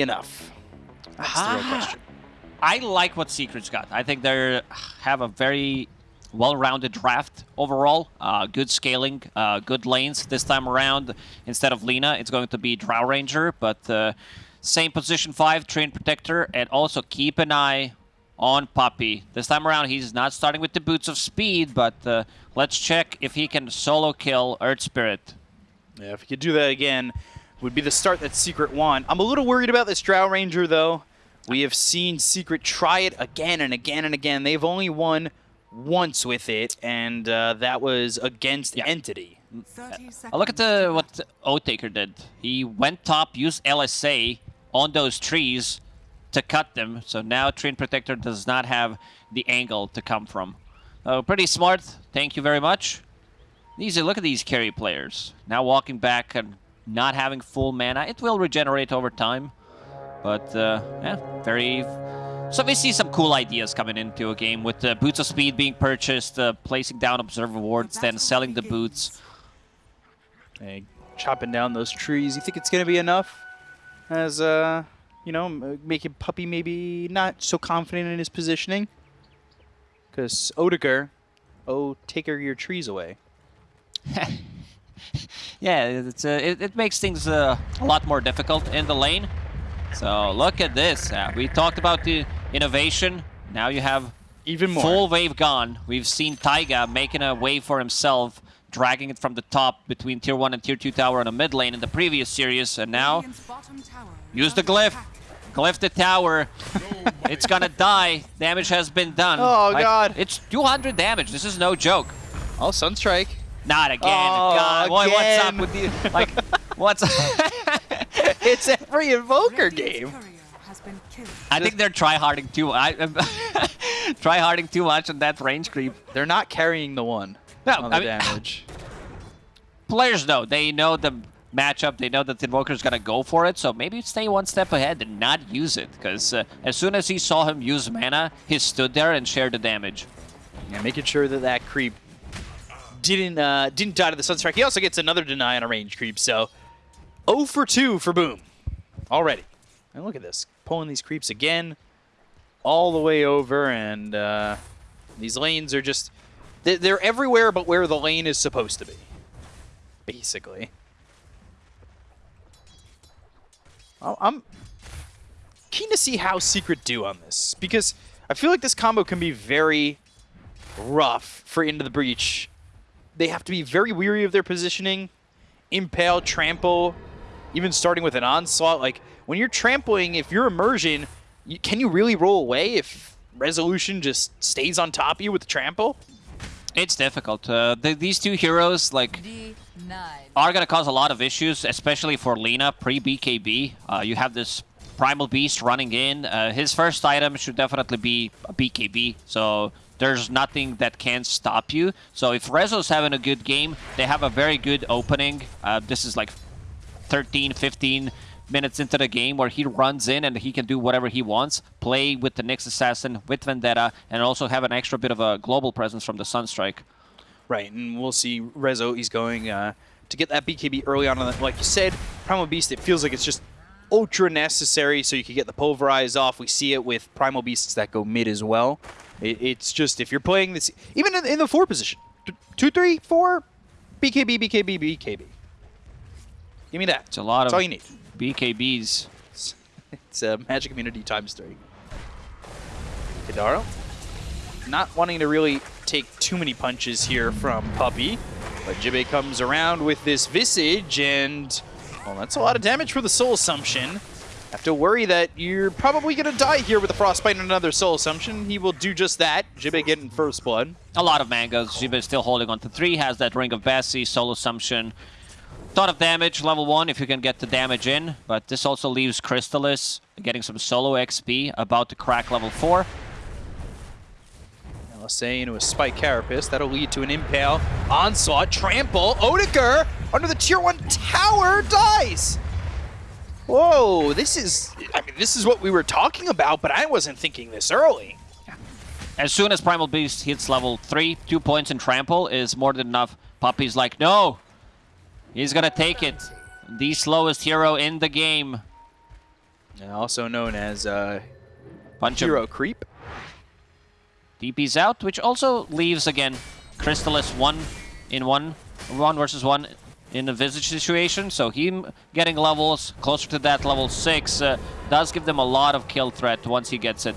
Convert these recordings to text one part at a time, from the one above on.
enough? That's the real question. I like what Secrets got. I think they have a very well-rounded draft overall. Uh, good scaling, uh, good lanes this time around. Instead of Lina, it's going to be Drow Ranger, but uh, same position 5, Treant Protector, and also keep an eye on Puppey. This time around, he's not starting with the Boots of Speed, but uh, let's check if he can solo kill Earth Spirit. Yeah, if he could do that again, would be the start that Secret want. I'm a little worried about this Drow Ranger, though. We have seen Secret try it again and again and again. They've only won once with it, and uh, that was against Yeah. Entity. Uh, look at the what Oathtaker did. He went top, used LSA on those trees to cut them. So now Treant Protector does not have the angle to come from. Oh, pretty smart. Thank you very much. Easy. Look at these carry players. Now walking back and not having full mana. It will regenerate over time. But, uh, yeah, very... So we see some cool ideas coming into a game with uh, Boots of Speed being purchased, uh, placing down Observer Wards, then selling the boots. Hey, chopping down those trees. You think it's going to be enough? As, uh, you know, making Puppey maybe not so confident in his positioning? Because Odegar, oh, take her your trees away. Yeah, it's uh, it, it makes things uh, a lot more difficult in the lane. So look at this. Uh, we talked about the innovation. Now you have Even more. full wave gone. We've seen Taiga making a wave for himself, dragging it from the top between tier 1 and tier 2 tower on a mid lane in the previous series. And now, use the glyph. Glyph the tower. it's gonna die. Damage has been done. Oh, God. It's 200 damage. This is no joke. Oh, Sunstrike. Not again. Oh, God, boy, what's up with you? Like, what's it's every Invoker game. I think they're try-harding too. I try-harding too much on that range creep. They're not carrying the one No, on the I mean- Players know. They know the matchup. They know that the Invoker's gonna go for it. So maybe stay one step ahead and not use it. Because uh, as soon as he saw him use mana, he stood there and shared the damage. Yeah, making sure that that creep didn't uh, didn't die to the Sunstrike. He also gets another deny on a range creep, so 0 for 2 for Boom already. And look at this, pulling these creeps again, all the way over, and uh, these lanes are just they're, everywhere but where the lane is supposed to be, basically. I'm keen to see how Secret do on this because I feel like this combo can be very rough for Into the Breach. They have to be very weary of their positioning, impale, trample, even starting with an onslaught. Like when you're trampling, if you're immersion, you, can you really roll away if resolution just stays on top of you with the trample? It's difficult. Uh, the, these two heroes, like, are going to cause a lot of issues, especially for Lina pre-BKB. Uh, you have this Primal Beast running in. Uh, his first item should definitely be a BKB, so there's nothing that can stop you. So if Rezo's having a good game, they have a very good opening. Uh, this is like 13, 15 minutes into the game where he runs in and he can do whatever he wants, play with the Nyx Assassin, with Vendetta, and also have an extra bit of a global presence from the Sunstrike. Right, and we'll see Rezo, he's going uh, to get that BKB early on. like you said, Primal Beast, it feels like it's just ultra necessary so you can get the Pulverize off. We see it with Primal Beasts that go mid as well. It, it's just, if you're playing this, even in, in the four position, two, three, four, BKB, BKB, BKB. Give me that. It's a lot That's of all you need. BKBs. It's a Magic Community times three. Hidaro, not wanting to really take too many punches here from Puppey, but Jibe comes around with this Visage, and well, that's a lot of damage for the Soul Assumption. Have to worry that you're probably going to die here with the Frostbite and another Soul Assumption. He will do just that. Jibe getting first blood. A lot of mangoes. Jiba is still holding on to three, has that Ring of Bessie, Soul Assumption. Ton of damage, level one, if you can get the damage in. But this also leaves Crystallis getting some solo XP, about to crack level four. LSA into a Spike Carapace. That'll lead to an Impale. Onslaught, Trample, Odegar under the Tier 1 tower dies! Whoa, this is... I mean, this is what we were talking about, but I wasn't thinking this early. As soon as Primal Beast hits level 3, 2 points in Trample is more than enough. Puppey's like, no! He's gonna take it. The slowest hero in the game. Also known as uh, Bunch Hero Creep. DPs out, which also leaves, again, Crystallis one in one, one versus one in a Visage situation. So him getting levels closer to that level 6 uh, does give them a lot of kill threat once he gets it.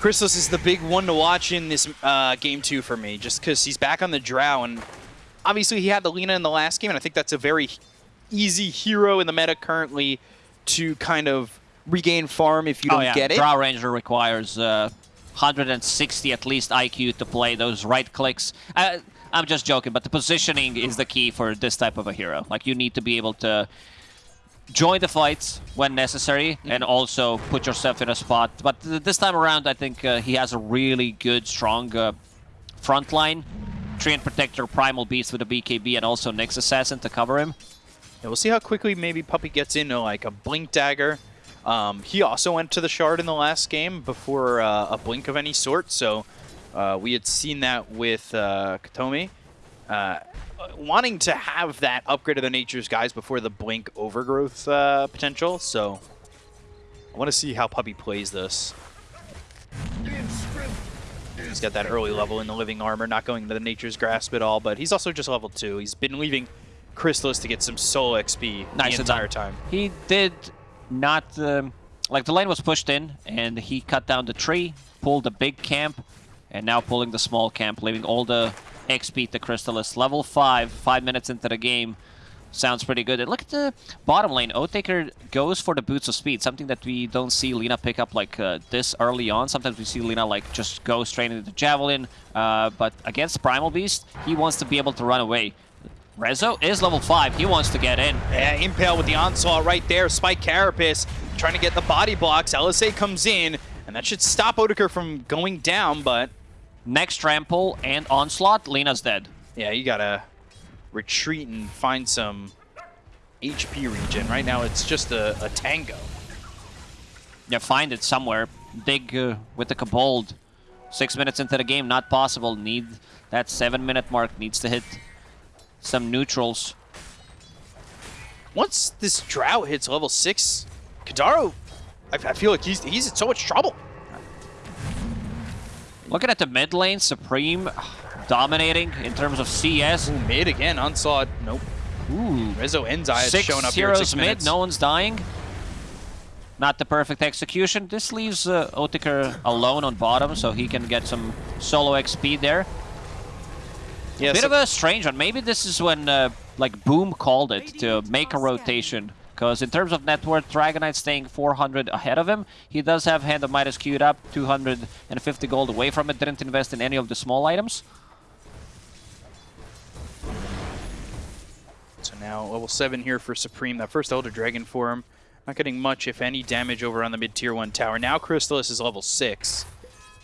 Crystallis is the big one to watch in this uh, game two for me, just because he's back on the Drow, and obviously he had the Lina in the last game, and I think that's a very easy hero in the meta currently to kind of regain farm if you oh, don't yeah. get it. Drow Ranger requires uh, 160 at least IQ to play those right clicks. Uh, I'm just joking, but the positioning is the key for this type of a hero. Like, you need to be able to join the fights when necessary and also put yourself in a spot. But th this time around, I think uh, he has a really good, strong uh, front line. Treant Protector, Primal Beast with a BKB, and also Nyx Assassin to cover him. Yeah, we'll see how quickly maybe Puppey gets into like a Blink Dagger. Um, he also went to the Shard in the last game before uh, a Blink of any sort, so uh, we had seen that with uh, Kataomi. Uh, wanting to have that upgrade of the Nature's Grasp before the Blink overgrowth uh, potential, so I want to see how Puppey plays this. He's got that early level in the Living Armor, not going to the Nature's Grasp at all, but he's also just level 2. He's been leaving Crystallis to get some soul XP Nice the entire time. He did not... Um, like, the lane was pushed in, and he cut down the tree, pulled the big camp, and now pulling the small camp, leaving all the XP to Crystallis. Level 5, 5 minutes into the game. Sounds pretty good. And look at the bottom lane. Oathtaker goes for the boots of speed, something that we don't see Lina pick up like uh, this early on. Sometimes we see Lina like just go straight into the Javelin, uh, but against Primal Beast, he wants to be able to run away. Rezo is level 5. He wants to get in. Yeah, Impale with the onslaught right there. Spike Carapace trying to get the body blocks. LSA comes in, and that should stop Odeker from going down, but Next trample and onslaught, Lina's dead. yeah, you gotta retreat and find some HP regen. Right now, it's just a, a tango. Yeah, find it somewhere. Dig uh, with the Kobold. Six minutes into the game, not possible. Need that seven minute mark. Needs to hit some neutrals. Once this drought hits level 6, Kadaro, I, I feel like he's, he's in so much trouble. Looking at the mid lane, Supreme dominating in terms of CS. Ooh, mid again, onslaught. Nope. Ooh. Rezo Enzai has shown up here six mid, minutes. no one's dying. Not the perfect execution. This leaves uh, Otiker alone on bottom, so he can get some solo XP there. yeah, Bit so- of a strange one. Maybe this is when uh, like Boom called it to make a rotation. Because in terms of net worth, Dragon Knight staying 400 ahead of him. He does have Hand of Midas queued up, 250 gold away from it. Didn't invest in any of the small items. So now level 7 here for Supreme. That first Elder Dragon for him. Not getting much, if any, damage over on the mid-tier 1 tower. Now Crystallis is level 6.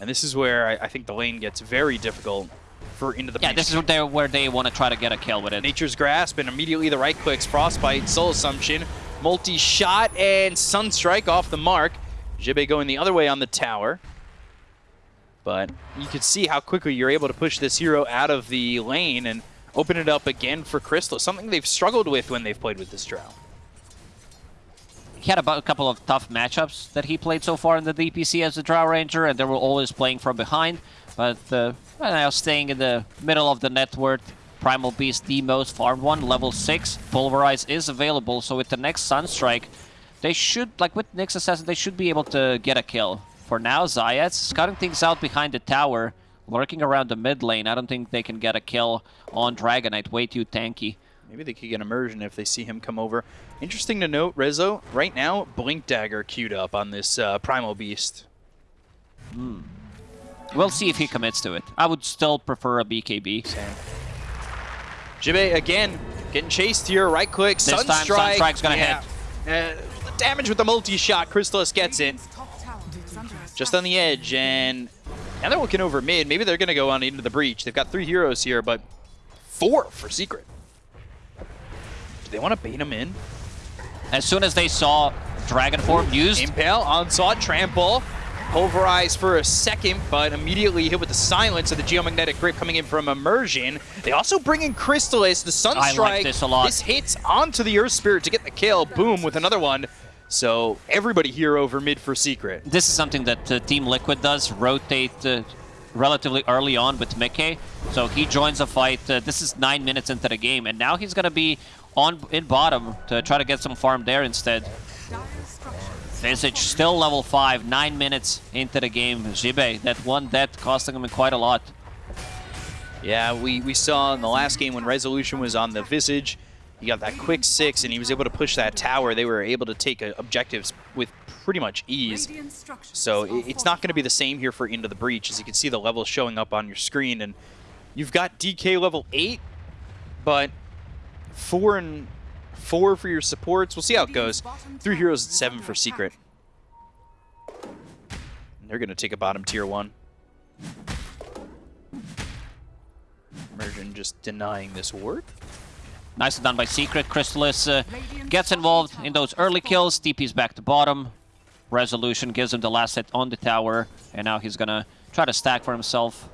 And this is where I, I think the lane gets very difficult for into the Yeah, this is where they, where they want to try to get a kill with it. Nature's Grasp and immediately the right clicks, Frostbite, Soul Assumption, multi-shot, and Sunstrike off the mark. Jibe going the other way on the tower. But you can see how quickly you're able to push this hero out of the lane and open it up again for Crystal, something they've struggled with when they've played with this Drow. He had about a couple of tough matchups that he played so far in the DPC as a Drow Ranger, and they were always playing from behind. But uh, well, now staying in the middle of the net worth, Primal Beast, the most farmed one, level 6. Pulverize is available, so with the next Sunstrike, they should, like with Nyx Assassin, they should be able to get a kill. For now, Zayats scouting things out behind the tower, lurking around the mid lane. I don't think they can get a kill on Dragon Knight, way too tanky. Maybe they could get immersion if they see him come over. Interesting to note, Rezo, right now, Blink Dagger queued up on this uh, Primal Beast. We'll see if he commits to it. I would still prefer a BKB. Same. Jibe again getting chased here. Right click. This time, Sunstrike's gonna yeah. Uh, damage with the multi-shot. Crystallis gets it just on the edge, and now they're looking over mid. Maybe they're gonna go on into the breach. They've got three heroes here, but four for secret. Do they want to bait him in? As soon as they saw Dragon Form used, Impale, onslaught, trample. Pulverize for a second, but immediately hit with the silence of the geomagnetic grip coming in from Immersion. They also bring in Crystallis, the Sunstrike. I like this a lot. This hits onto the Earth Spirit to get the kill. Boom, with another one. So everybody here over mid for Secret. This is something that uh, Team Liquid does, rotate uh, relatively early on with Mickey. So he joins a fight. Uh, this is nine minutes into the game, and now he's going to be on in bottom to try to get some farm there instead. Visage still level 5, 9 minutes into the game. Jibe, that one death costing him quite a lot. Yeah, we, we saw in the last game when Resolution was on the Visage, he got that quick six and he was able to push that tower. They were able to take uh, objectives with pretty much ease. So it's not going to be the same here for Into the Breach. As you can see the levels showing up on your screen. And you've got DK level 8, but 4 and four for your supports. We'll see how it goes. Three heroes at seven for Secret. And they're going to take a bottom tier one. Immersion just denying this ward. Nicely done by Secret. Crystallis uh, gets involved in those early kills. DP's back to bottom. Resolution gives him the last hit on the tower. And now he's going to try to stack for himself.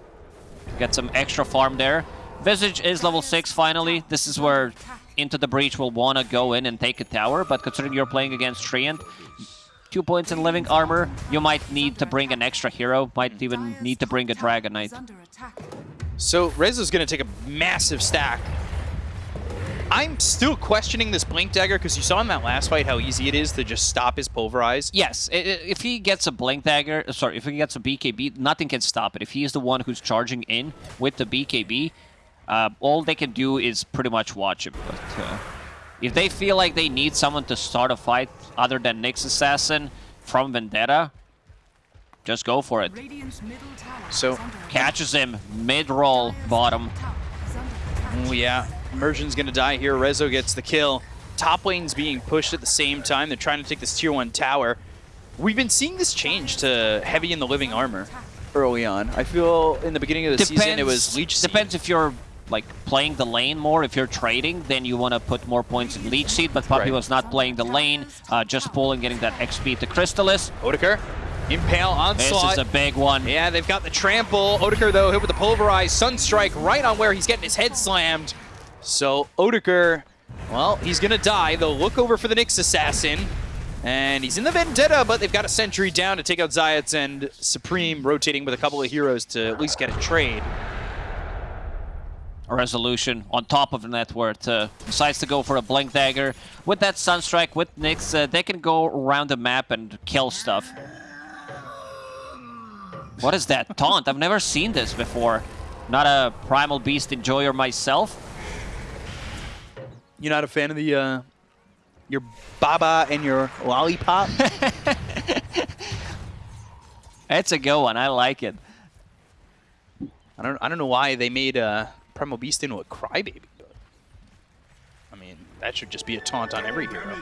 Get some extra farm there. Visage is level 6 finally. This is where into the breach will want to go in and take a tower, but considering you're playing against Treant, two points in living armor, you might need to bring an extra hero, might even need to bring a Dragon Knight. So Rezo's going to take a massive stack. I'm still questioning this Blink Dagger because you saw in that last fight how easy it is to just stop his Pulverize. Yes, if he gets a Blink Dagger, sorry, if he gets a BKB, nothing can stop it. If he is the one who's charging in with the BKB, uh, all they can do is pretty much watch him. But uh, if they feel like they need someone to start a fight other than Nyx Assassin from Vendetta, just go for it. So catches him mid-roll bottom. Oh yeah, Immersion's gonna die here. Rezo gets the kill. Top lane's being pushed at the same time. They're trying to take this tier one tower. We've been seeing this change to heavy in the living armor early on. I feel in the beginning of the depends, season it was Leech Seed. Depends if you're like playing the lane more. If you're trading, then you want to put more points in Leech Seed, but Puppey right. was not playing the lane, uh, just pulling, getting that XP to Crystallis. Odeker, Impale, Onslaught. This is a big one. Yeah, they've got the Trample. Odeker, though, hit with the Pulverize. Sunstrike right on where he's getting his head slammed. So Odeker, well, he's going to die. They'll look over for the Nyx Assassin. And he's in the Vendetta, but they've got a Sentry down to take out Zayats and Supreme rotating with a couple of heroes to at least get a trade a resolution on top of the net worth. Uh, decides to go for a Blink Dagger. With that Sunstrike, with Nyx, uh, they can go around the map and kill stuff. What is that? Taunt? I've never seen this before. Not a Primal Beast enjoyer myself. You're not a fan of the, uh, your Baba and your Lollipop? It's a good one. I like it. I don't, I don't know why they made uh, Primal Beast into a Crybaby. I mean, that should just be a taunt on every hero.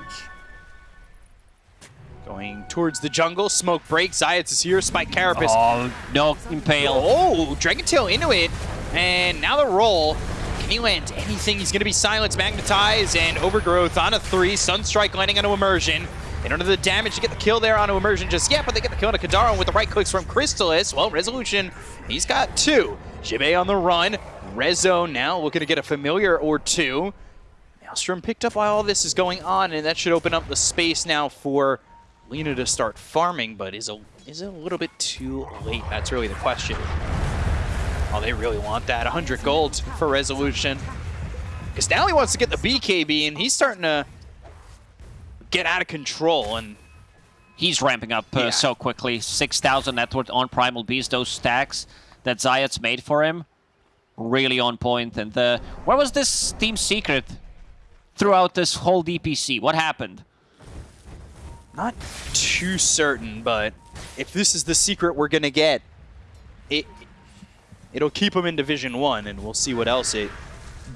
Going towards the jungle, smoke breaks, Zayats is here, Spike Carapace. Oh, no, Impale. Oh, Dragon Tail into it, and now the roll. Can he land anything? He's going to be silenced, magnetized, and overgrowth on a three. Sunstrike landing onto immersion. They don't have the damage to get the kill there onto immersion just yet, but they get the kill on Kadaro with the right clicks from Crystallis. Well, Resolution, he's got two. Jibe on the run, Rezo now looking to get a familiar or two. Maelstrom picked up while all this is going on, and that should open up the space now for Lina to start farming, but is, a, is it a little bit too late? That's really the question. Oh, they really want that. 100 gold for Resolution. Because now he wants to get the BKB, and he's starting to get out of control, and he's ramping up uh, yeah. so quickly. 6,000 net worth on Primal Beast, those stacks that Zayat's made for him really on point. And uh, where was this team secret throughout this whole DPC? What happened? Not too certain, but if this is the secret we're going to get, it, it'll keep them in Division 1, and we'll see what else it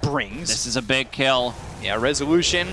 brings. This is a big kill. Yeah, Resolution.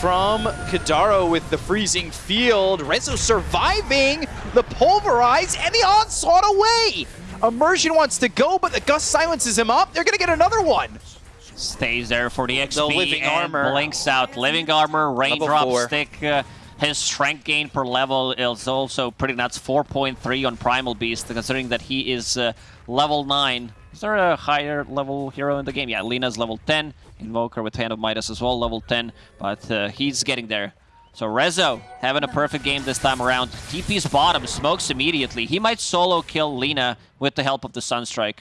From Kadaro with the freezing field. Rezo surviving the pulverize and the onslaught away. Immersion wants to go, but the Gust silences him up. They're going to get another one. Stays there for the XP the living and armor. blinks out. Living armor, raindrop stick. Uh, his strength gain per level is also pretty nuts. 4.3 on Primal Beast, considering that he is uh, level 9 Is there a higher level hero in the game? Yeah, Lina's level 10. Invoker with Hand of Midas as well, level 10. But uh, he's getting there. So Rezo having a perfect game this time around. TP's bottom, smokes immediately. He might solo kill Lina with the help of the Sunstrike.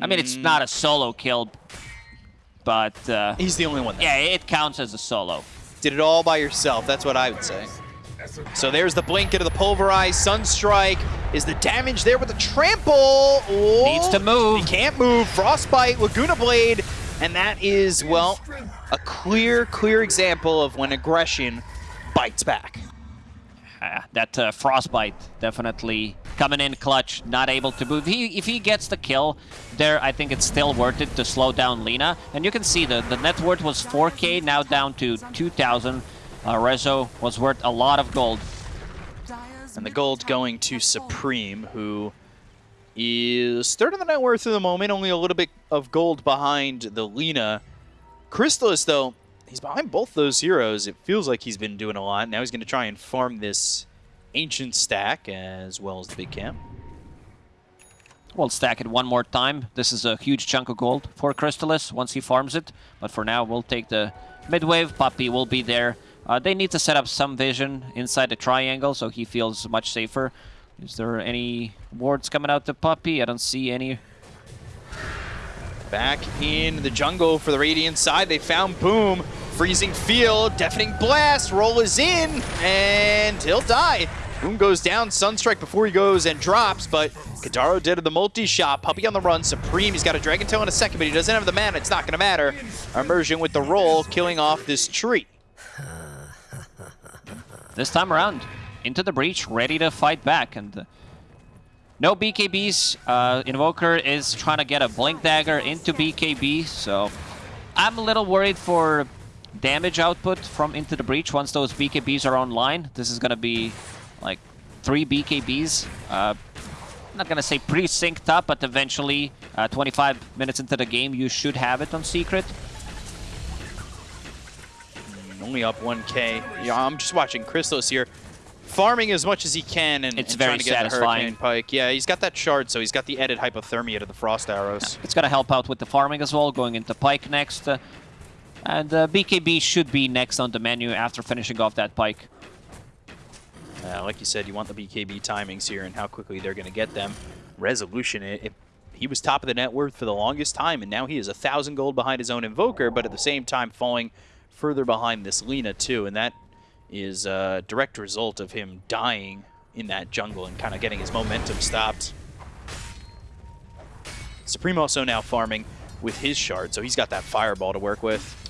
I mean, it's not a solo kill, but... Uh, He's the only one there. Yeah, it counts as a solo. Did it all by yourself. That's what I would say. So there's the blink into the pulverize. Sunstrike is the damage there with the trample. Oh, Needs to move. He can't move. Frostbite, Laguna Blade. And that is, well, a clear, clear example of when aggression bites back. Uh, that uh, frostbite definitely coming in clutch, not able to move. He, if he gets the kill there, I think it's still worth it to slow down Lina. And you can see the, the net worth was 4k, now down to 2,000. Uh, Rezo was worth a lot of gold. And the gold going to Supreme, who is third in the net worth at the moment, only a little bit of gold behind the Lina. Crystallis, though, he's behind both those heroes. It feels like he's been doing a lot. Now he's going to try and farm this Ancient stack as well as the big camp. We'll stack it one more time. This is a huge chunk of gold for Crystallis once he farms it. But for now, we'll take the midwave. Puppey will be there. Uh, they need to set up some vision inside the triangle so he feels much safer. Is there any wards coming out to Puppey? I don't see any. Back in the jungle for the Radiant side, they found Boom. Freezing Field, Deafening Blast, Roll is in, and he'll die. Boom goes down, Sunstrike before he goes and drops, but Kadaro did the multi-shot. Puppey on the run, Supreme, he's got a Dragon Tail in a second, but he doesn't have the mana, it's not going to matter. Immersion with the roll, killing off this tree. This time around, into the breach, ready to fight back, and... No BKBs. Uh, Invoker is trying to get a Blink Dagger into BKB, so I'm a little worried for damage output from Into the Breach once those BKBs are online. This is going to be like three BKBs. Uh, I'm not going to say pre-synced up, but eventually, uh, 25 minutes into the game, you should have it on Secret. Only up 1k. Yeah, I'm just watching Crystallis here farming as much as he can and, it's and very trying to get satisfying. the Hurricane Pike. Yeah, he's got that shard, so he's got the added hypothermia to the Frost Arrows. It's going to help out with the farming as well, going into Pike next. Uh, and uh, BKB should be next on the menu after finishing off that Pike. Uh, like you said, you want the BKB timings here and how quickly they're going to get them. Resolution, it, it, he was top of the net worth for the longest time, and now he is a thousand gold behind his own Invoker, but at the same time falling further behind this Lina too, and that is a direct result of him dying in that jungle and kind of getting his momentum stopped. Supreme also now farming with his shard, so he's got that fireball to work with.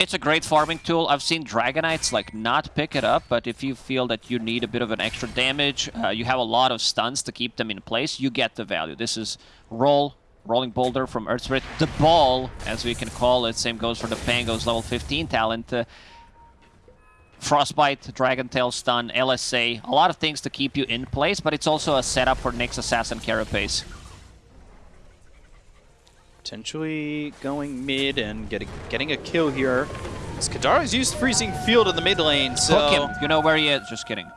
It's a great farming tool. I've seen Dragon Knights like not pick it up, but if you feel that you need a bit of an extra damage, uh, you have a lot of stuns to keep them in place, you get the value. This is roll, rolling boulder from Earth Spirit. The ball, as we can call it, same goes for the Pango's level 15 talent. Uh, Frostbite, Dragon Tail Stun, LSA, a lot of things to keep you in place, but it's also a setup for Nyx Assassin Carapace. Potentially going mid and getting getting a kill here. Skadaro's used Freezing Field in the mid lane, so... Hook him. You know where he is. Just kidding.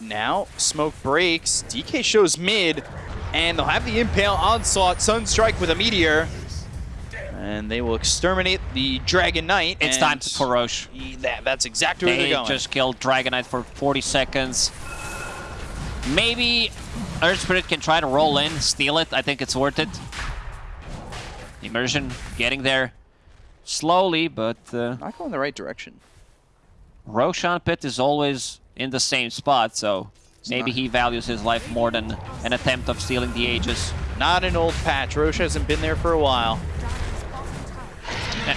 Now, smoke breaks. DK shows mid, and they'll have the Impale Onslaught Sunstrike with a Meteor. And they will exterminate the Dragon Knight. It's time for Rosh. That, that's exactly they where they're going. just killed Dragon Knight for 40 seconds. Maybe Earth Spirit can try to roll in, steal it. I think it's worth it. Immersion getting there slowly, but... Uh, Not going the right direction. Roshan Pit is always in the same spot, so it's maybe he values his life more than an attempt of stealing the Aegis. Not an old patch. Rosh hasn't been there for a while.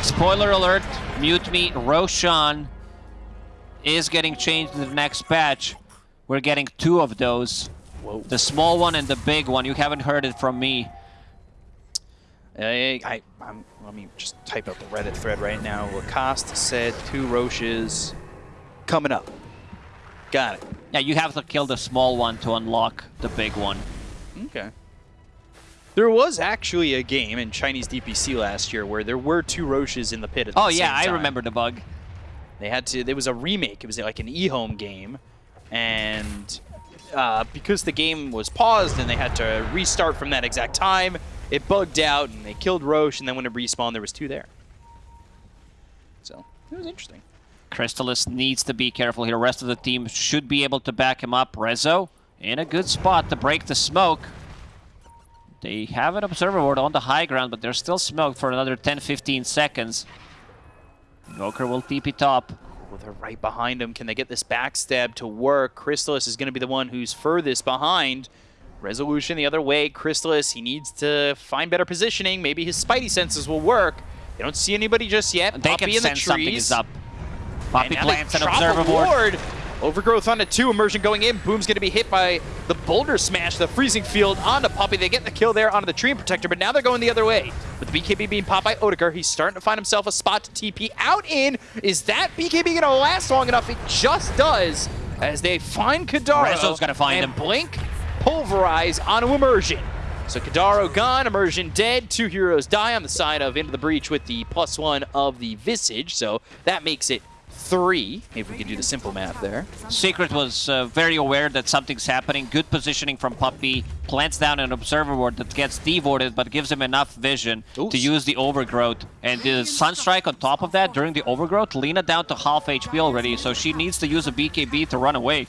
Spoiler alert, mute me, Roshan is getting changed in the next patch. We're getting two of those. Whoa. The small one and the big one. You haven't heard it from me. I, I, I'm, let me just type out the Reddit thread right now. Lacoste said two Roshes coming up. Got it. Yeah, you have to kill the small one to unlock the big one. Okay. There was actually a game in Chinese DPC last year where there were two Roshes in the pit at the same time. Oh yeah, I remember the bug. They had to. There was a remake. It was like an EHOME game, and uh, because the game was paused and they had to restart from that exact time, it bugged out and they killed Rosh, and then when it respawned, there was two there. So it was interesting. Crystallis needs to be careful here. The rest of the team should be able to back him up. Rezo in a good spot to break the smoke. They have an observer ward on the high ground, but they're still smoked for another 10-15 seconds. Invoker will TP top. Well, they're right behind him. Can they get this backstab to work? Crystallis is going to be the one who's furthest behind. Resolution the other way. Crystallis, he needs to find better positioning. Maybe his spidey senses will work. They don't see anybody just yet. They Puppey can in the sense something is up. Puppey And now they plants an observer ward. ward. Overgrowth onto two, immersion going in. Boom's going to be hit by the boulder smash, the freezing field onto Puppey. They get the kill there onto the tree protector, but now they're going the other way. With the BKB being popped by Odegaard, he's starting to find himself a spot to TP out in. Is that BKB going to last long enough? It just does as they find Kadaro. Rezo's gonna find and him. Blink pulverize onto Immersion. So Kadaro gone, Immersion dead. Two heroes die on the side of Into the Breach with the plus one of the Visage. So that makes it three, if we could do the simple math there. Secret was uh, very aware that something's happening. Good positioning from Puppey. Plants down an observer ward that gets devoted, but gives him enough vision Ooh. to use the overgrowth. And the Sunstrike on top of that during the overgrowth, Lina down to half HP already, so she needs to use a BKB to run away.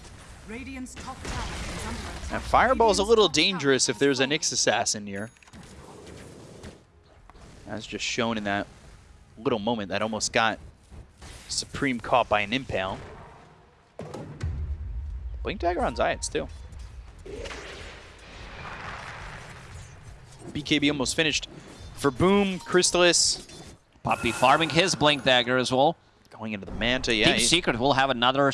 Radiant's top tower is. And Fireball's a little dangerous if there's a Nyx Assassin near. As just shown in that little moment that almost got Supreme caught by an Impale. Blink Dagger on Zayats too. BKB almost finished for Boom, Crystallis Puppey farming his Blink Dagger as well. going into the Manta. Yeah, he- Secret will have another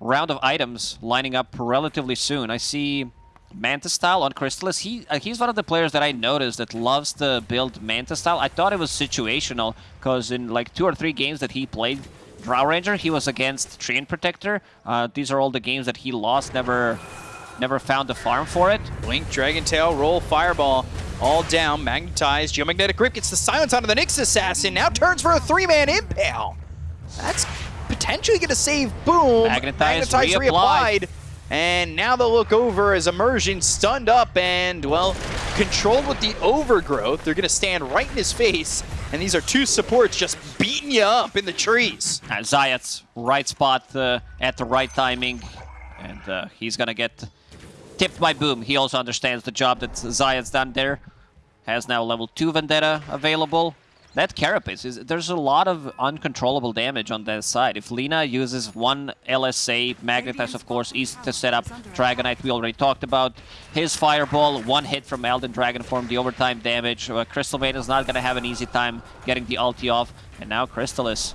round of items lining up relatively soon. I see Manta style on Crystallis. He uh, he's one of the players that I noticed that loves to build Manta style. I thought it was situational because in like two or three games that he played Drow Ranger, he was against Treant Protector. Uh, these are all the games that he lost. Never never found a farm for it. Blink, Dragon Tail, roll, Fireball, all down, magnetized. Geomagnetic Grip gets the silence onto the Nyx Assassin, now turns for a three-man Impale. That's potentially going to save Boom. Magnetized, Magnetized, reapplied. reapplied. And now they'll look over as Immersion stunned up and, well, controlled with the overgrowth. They're going to stand right in his face. And these are two supports just beating you up in the trees. Uh, Zayat's right spot uh, at the right timing, and uh, he's gonna get tipped by Boom. He also understands the job that Zayat's done there. Has now level 2 Vendetta available. That Carapace, is there's a lot of uncontrollable damage on that side. If Lina uses one LSA, Magnetize of course, easy to set up. Dragon Knight we already talked about. His Fireball, one hit from Elder Dragon Form, the overtime damage. Uh, Crystal Maiden is not gonna have an easy time getting the ulti off. And now Crystallis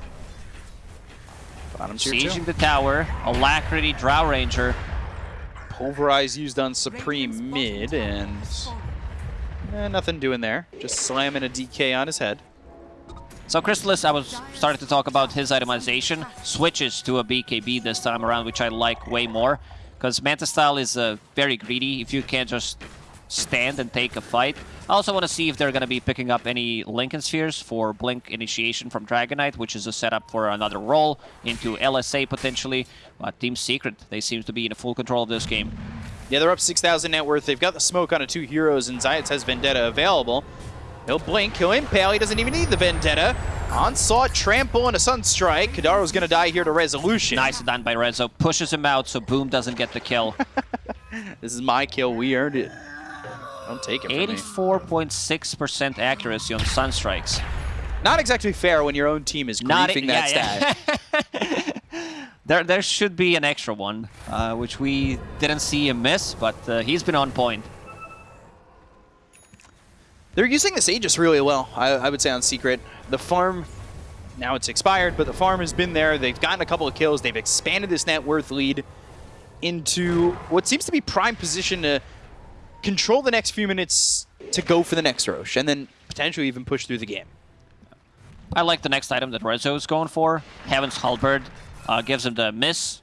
Bottom. Sieging the tower, Alacrity, Drow Ranger. Pulverize used on Supreme mid, and eh, nothing doing there. Just slamming a DK on his head. So Crystallis, I was starting to talk about his itemization, switches to a BKB this time around, which I like way more. Because Manta style is uh, very greedy if you can't just stand and take a fight. I also want to see if they're going to be picking up any Linken's Spheres for Blink Initiation from Dragon Knight, which is a setup for another role into LSA potentially. But Team Secret, they seem to be in full control of this game. Yeah, they're up 6,000 net worth. They've got the smoke onto two heroes, and Zayats has Vendetta available. He'll blink, he'll impale, he doesn't even need the Vendetta. Onslaught, Trample, and a Sunstrike. Kadaro's gonna die here to Resolution. Nice done by Rezo. Pushes him out so Boom doesn't get the kill. This is my kill, we earned it. Don't take it 84.6% accuracy on Sunstrikes. Not exactly fair when your own team is Not griefing yeah, that yeah. stat. there, there should be an extra one, uh, which we didn't see him miss, but uh, he's been on point. They're using this Aegis really well, I, I would say, on Secret. The farm, now it's expired, but the farm has been there. They've gotten a couple of kills. They've expanded this net worth lead into what seems to be prime position to control the next few minutes to go for the next Rosh, and then potentially even push through the game. I like the next item that Rezo is going for. Heaven's Halberd uh, gives him the miss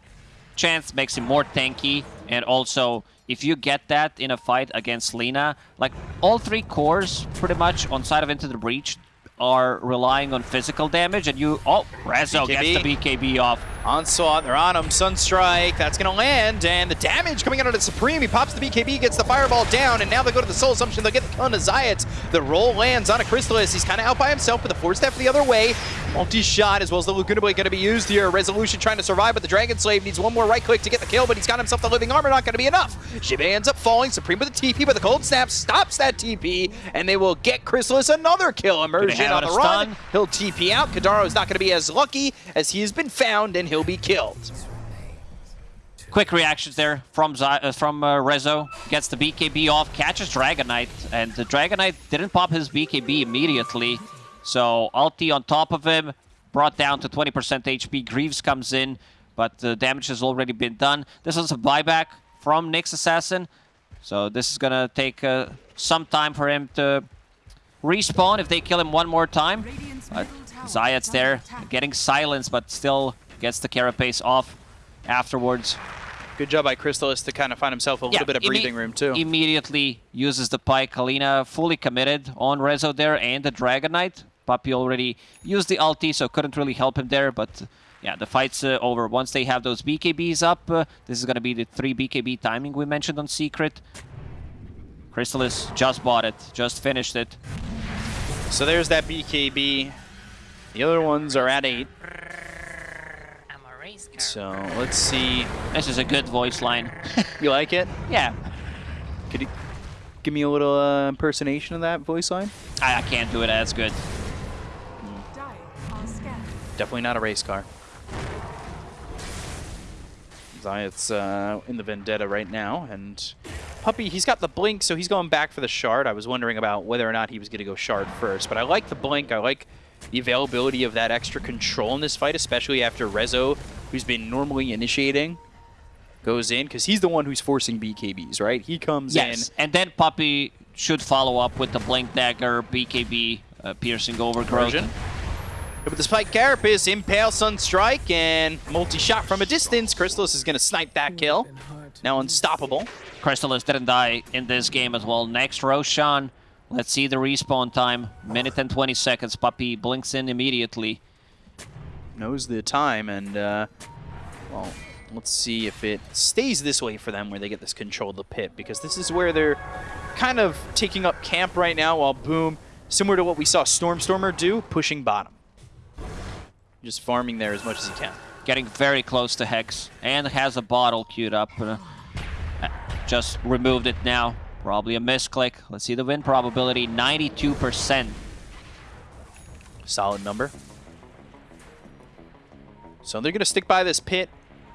chance, makes him more tanky, and also if you get that in a fight against Lina, like all three cores pretty much on side of Into the Breach are relying on physical damage, and you... Oh, Rezo gets the BKB off. Onslaught, they're on him. Sunstrike, that's going to land. And the damage coming out of the Supreme. He pops the BKB, gets the Fireball down, and now they go to the Soul Assumption. They'll get the kill on the Zayats. The roll lands on a Crystallis. He's kind of out by himself with a four step the other way. Multi-shot as well as the Laguna Blade going to be used here. Resolution trying to survive, but the Dragon Slave needs one more right click to get the kill, but he's got himself the Living Armor. Not going to be enough. Jibe ends up falling. Supreme with a TP, but the Cold Snap stops that TP, and they will get Crystallis another kill. Immersion have on the a run. stun. He'll TP out. Kadaro is not going to be as lucky as he has been found, and he'll be killed. Quick reactions there from uh, from uh, Rezo. Gets the BKB off, catches Dragon Knight, and the Dragon Knight didn't pop his BKB immediately. So ulti on top of him, brought down to 20% HP. Greaves comes in, but the damage has already been done. This was a buyback from Nyx Assassin. So this is gonna take uh, some time for him to respawn if they kill him one more time. Radiant's But Zayat's there, getting silenced, but still gets the Carapace off afterwards. Good job by Crystallis to kind of find himself a little bit of breathing room, too. Immediately uses the Pike. Kalina fully committed on Rezo there and the Dragon Knight. Puppey already used the ulti, so couldn't really help him there, but... Yeah, the fight's uh, over. Once they have those BKBs up, uh, this is going to be the 3 BKB timing we mentioned on Secret. Crystallis just bought it, just finished it. So there's that BKB. The other ones are at 8. So let's see. This is a good voice line. You like it? yeah, Could you give me a little uh, impersonation of that voice line? I, I can't do it as good. Definitely not a race car. Zayat's uh, in the Vendetta right now, and Puppey, he's got the blink, so he's going back for the shard. I was wondering about whether or not he was going to go shard first, but I like the blink. I like the availability of that extra control in this fight, especially after Rezo, who's been normally initiating, goes in, because he's the one who's forcing BKBs, right? He comes Yes, in. and then Puppey should follow up with the Blink Dagger, BKB, uh, piercing overgrowth. version. With the Spike Carapace, Impale Sunstrike, and multi-shot from a distance. Crystallis is going to snipe that kill. Now unstoppable. Crystallis didn't die in this game as well. Next, Roshan. Let's see the respawn time. Minute and 20 seconds. Puppey blinks in immediately. Knows the time, and, uh, well, let's see if it stays this way for them where they get this control of the pit, because this is where they're kind of taking up camp right now while Boom, similar to what we saw Stormstormer do, pushing bottom. Just farming there as much as he can. Getting very close to Hex. And has a bottle queued up. Uh, just removed it now. Probably a misclick. Let's see the win probability. 92%. Solid number. So they're going to stick by this pit.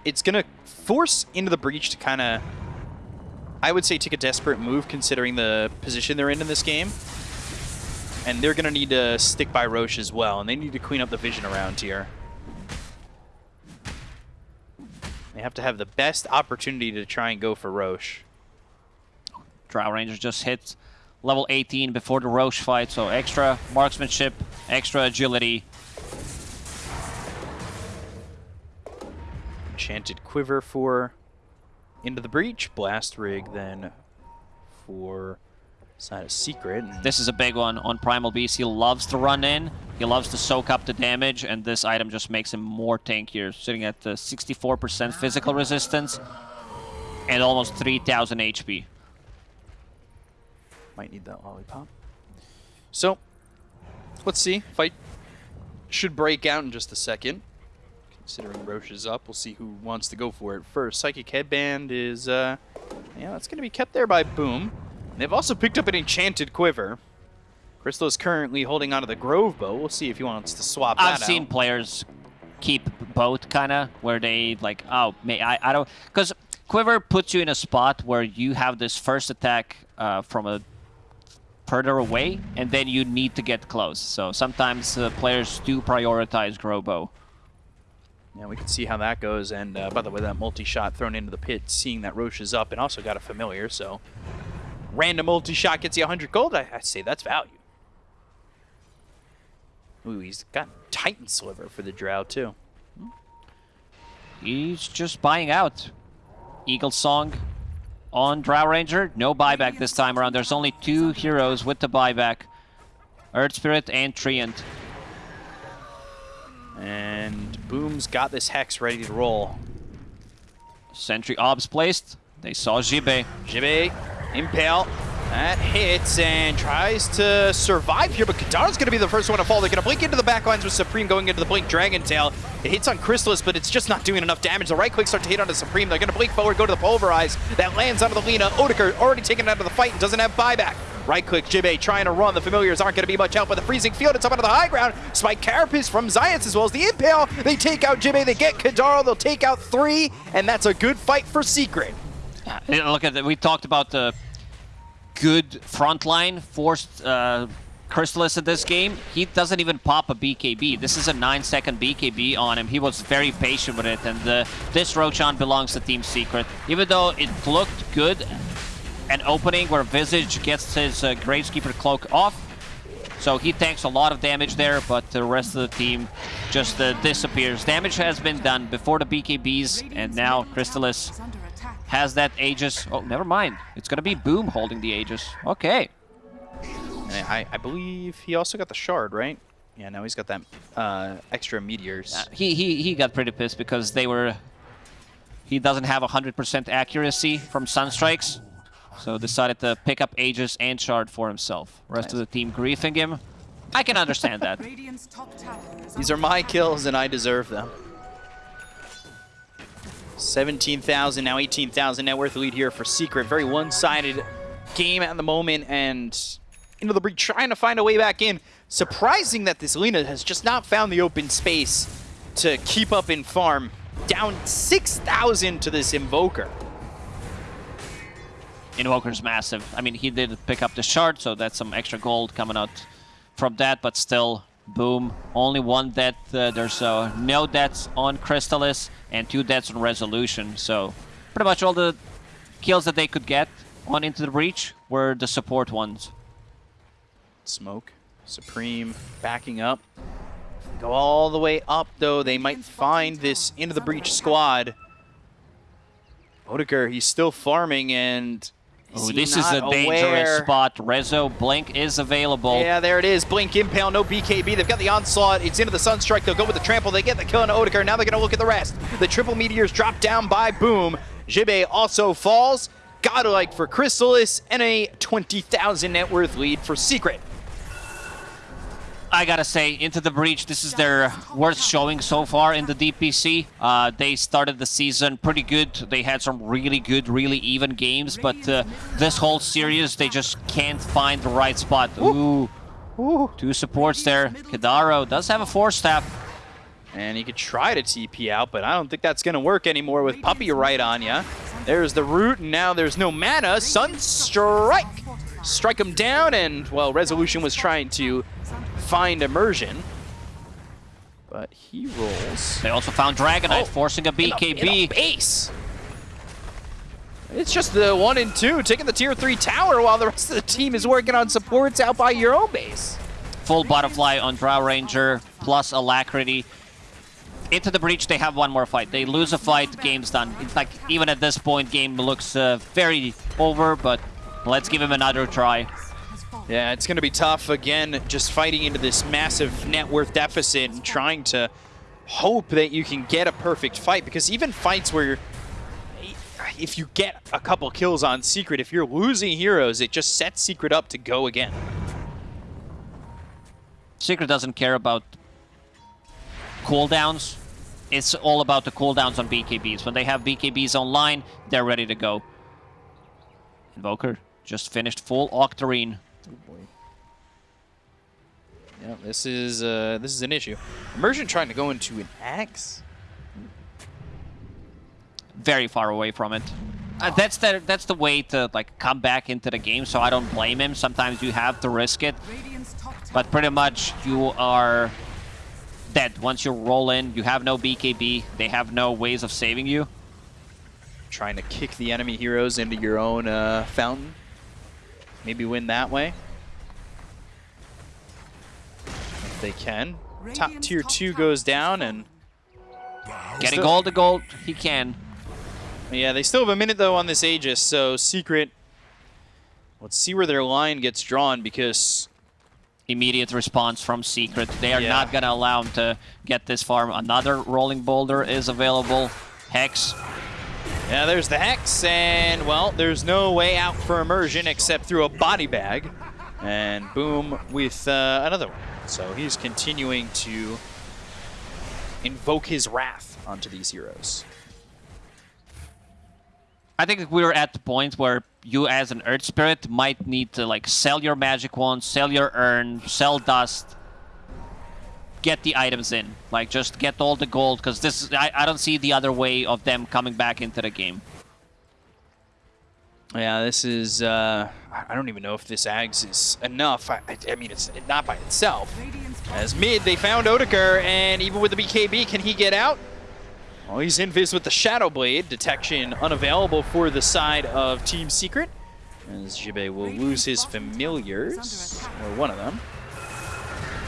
It's going to force Into the Breach to kind of, I would say, take a desperate move considering the position they're in in this game. And they're going to need to stick by Rosh as well, and they need to clean up the vision around here. They have to have the best opportunity to try and go for Rosh. Drow Ranger just hit level 18 before the Rosh fight, so extra marksmanship, extra agility. Enchanted Quiver for Into the Breach. Blast Rig then for Side of Secret. This is a big one on Primal Beast. He loves to run in, he loves to soak up the damage, and this item just makes him more tankier, sitting at uh, 64% physical resistance and almost 3000 HP. Might need that lollipop. So, let's see. Fight should break out in just a second. Considering Rosh is up, we'll see who wants to go for it first. Psychic Headband is, uh, yeah, that's going to be kept there by Boom. And they've also picked up an Enchanted Quiver. Crystal is currently holding onto the Grove Bow. We'll see if he wants to swap I've seen out. players keep both, kind of, where they like, oh, may I, I don't, because Quiver puts you in a spot where you have this first attack uh, from a further away, and then you need to get close. So sometimes uh, players do prioritize Grobo. Yeah, we can see how that goes. And uh, by the way, that multi-shot thrown into the pit, seeing that Rosh is up, and also got a familiar, so random multi-shot gets you 100 gold. I, I say that's value. Ooh, he's got Titan Sliver for the Drow too. He's just buying out. Eagle Song on Drow Ranger. No buyback this time around. There's only two heroes with the buyback. Earth Spirit and Treant. And Boom's got this Hex ready to roll. Sentry obs placed. They saw Jibe. Jibe, Impale, that hits and tries to survive here, but Kadaro's going to be the first one to fall. They're going to blink into the backlines with Supreme going into the Blink Dragon Tail. It hits on Crystallis, but it's just not doing enough damage. The right click starts to hit onto Supreme. They're going to blink forward, go to the Pulverize. That lands onto the Lina. Odeker already taken out of the fight and doesn't have buyback. Right click, Jibe trying to run. The Familiars aren't going to be much help, but the Freezing Field, it's up onto the high ground. Spike Carapace from Zions as well as the Impale. They take out Jibe, they get Kadaro, they'll take out three, and that's a good fight for Secret. Look at that. We talked about the good front line forced uh, Crystallis in this game. He doesn't even pop a BKB. This is a 9-second BKB on him. He was very patient with it, and uh, this Roshan belongs to Team Secret. Even though it looked good, an opening where Visage gets his uh, Gravekeeper's cloak off, so he tanks a lot of damage there, but the rest of the team just uh, disappears. Damage has been done before the BKBs, and now Crystallis Is under attack. Has that Aegis. Oh, never mind. It's gonna be Boom holding the Aegis. Okay. And I, I believe he also got the shard, right? Yeah, now he's got that uh, extra meteors. Uh, he, he, he got pretty pissed because they were... He doesn't have 100% accuracy from Sunstrikes. So decided to pick up Aegis and Shard for himself. Rest of the team griefing him. I can understand that. Radiant's top tower is These are my kills, and I deserve them. 17,000, now 18,000 net worth lead here for Secret. Very one-sided game at the moment, and into the breach trying to find a way back in. Surprising that this Lina has just not found the open space to keep up in farm. Down 6,000 to this Invoker. Invoker's massive. I mean, he did pick up the Shard, so that's some extra gold coming out from that, but still, boom. Only one death. Uh, there's uh, no deaths on Crystallis and two deaths on Resolution, so pretty much all the kills that they could get on Into the Breach were the support ones. Smoke, Supreme backing up. Go all the way up, though. They might find this into the breach squad. Odegaard, he's still farming, and is Ooh, this is a dangerous aware? spot. Rezo Blink is available. Yeah, there it is. Blink, Impale, no BKB. They've got the Onslaught. It's into the Sunstrike. They'll go with the Trample. They get the kill on Odegaard. Now they're going to look at the rest. The Triple Meteors drop down by Boom. Jibe also falls. Godlike for Crystallis and a 20,000 net worth lead for Secret. I gotta say, Into the Breach, this is their worst showing so far in the DPC. Uh, they started the season pretty good. They had some really good, really even games, but uh, this whole series, they just can't find the right spot. Ooh. Ooh. Two supports there. Kadaro does have a Force Staff. And he could try to TP out, but I don't think that's going to work anymore with Puppey right on ya. There's the root, and now there's no mana. Sunstrike! Strike him down, and, well, Resolution was trying to find immersion. But he rolls. They also found Dragon Knight, Oh, forcing a In the- in BKB. base! It's just the one and two taking the tier three tower while the rest of the team is working on supports out by your own base. Full Butterfly on Drow Ranger, plus Alacrity. Into the Breach, they have one more fight. They lose a fight, game's done. In fact, even at this point, game looks uh, very over, but let's give him another try. Yeah, it's going to be tough again, just fighting into this massive net worth deficit and trying to hope that you can get a perfect fight. Because even fights where if you get a couple kills on Secret, if you're losing heroes, it just sets Secret up to go again. Secret doesn't care about cooldowns. It's all about the cooldowns on BKBs. When they have BKBs online, they're ready to go. Invoker just finished full Octarine. Yeah, this is uh, this is an issue. Immersion trying to go into an axe. very far away from it. Uh, that's the that's the way to like come back into the game. So I don't blame him. Sometimes you have to risk it, Radiant's top tower but pretty much you are dead once you roll in. You have no BKB. They have no ways of saving you. Trying to kick the enemy heroes into your own uh, fountain. Maybe win that way. If they can. Top tier 2 goes down and Getting Still- all the gold he can. Yeah, they still have a minute though on this Aegis, so Secret. Let's see where their line gets drawn because immediate response from Secret. They are Yeah. not gonna allow him to get this farm. Another rolling boulder is available. Hex. Yeah, there's the Hex, and, well, there's no way out for Immersion except through a body bag. And boom, with uh, another one. So he's continuing to invoke his wrath onto these heroes. I think we're at the point where you as an Earth Spirit might need to like sell your magic wand, sell your urn, sell dust, get the items in. Like just get all the gold because this I, I don't see the other way of them coming back into the game. Yeah, this is, uh, I don't even know if this Aghs is enough. I, I, mean, it's not by itself. As mid, they found Odeker, and even with the BKB, can he get out? Oh, he's invis with the Shadow Blade. Detection unavailable for the side of Team Secret. As Jibe will lose his familiars, or one of them.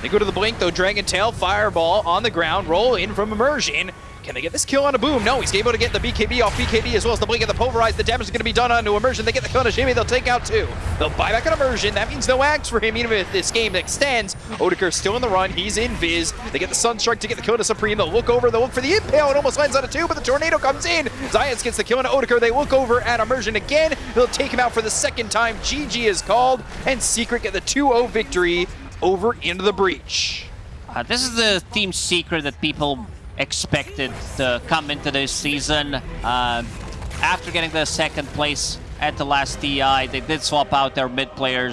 They go to the blink though, Dragon Tail, Fireball on the ground, roll in from Immersion. Can they get this kill on a boom? No, he's able to get the BKB off BKB as well as the blink and the pulverize. The damage is going to be done onto Immersion. They get the kill on a Jimmy, they'll take out two. They'll buy back on Immersion. That means no axe for him, even if this game extends. Odeker still in the run. He's in Viz. They get the Sunstrike to get the kill to Supreme. They'll look over. They'll look for the Impale. It almost lands on a two, but the Tornado comes in. Zions gets the kill on Odeker. They look over at Immersion again. They'll take him out for the second time. GG is called, and Secret get the 2-0 victory over into the breach. Uh, this is the team secret that people expected to come into this season. Uh, after getting the second place at the last TI, they did swap out their mid players